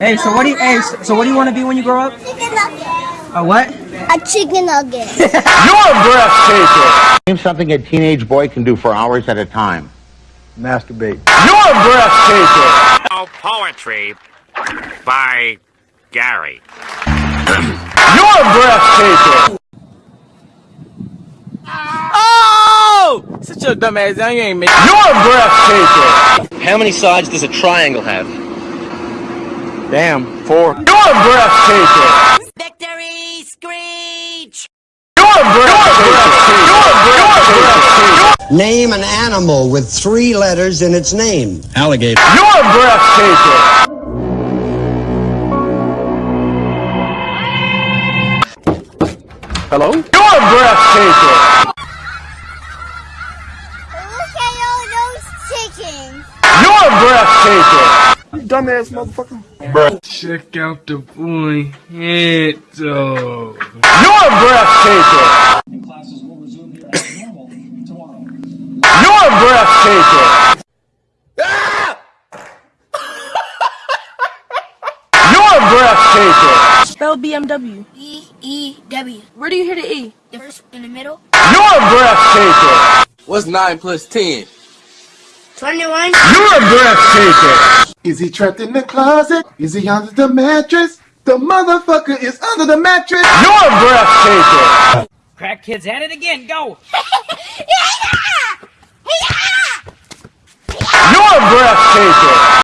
Hey, so what do you? Hey, so, so what do you want to be when you grow up? Chicken nugget. A what? A chicken nugget. You're breathtaking. Name something a teenage boy can do for hours at a time. Masturbate. You're breathtaking. Oh, poetry by Gary. You're breathtaking. Oh! Sit your dumb ass. You ain't making. You're breathtaking. How many sides does a triangle have? Damn, four. You're breathtaking. Victory Screech! You're breathtaking. You're breathtaking. Name an animal with three letters in its name. Alligator. You're breathtaking. Hello? You're breathtaking. Look at all those chickens. You're breathtaking. You dumbass motherfucker. Check out the boy head though. You're breathtaking. You're breathtaking. You're breathtaking. Spell BMW. E E W. Where do you hear the E? The first in the middle. You're breathtaking. What's 9 plus 10? Twenty-one. You're breathtaking. Is he trapped in the closet? Is he under the mattress? The motherfucker is under the mattress. You're breathtaking. Crack kids at it again. Go. You're breathtaking.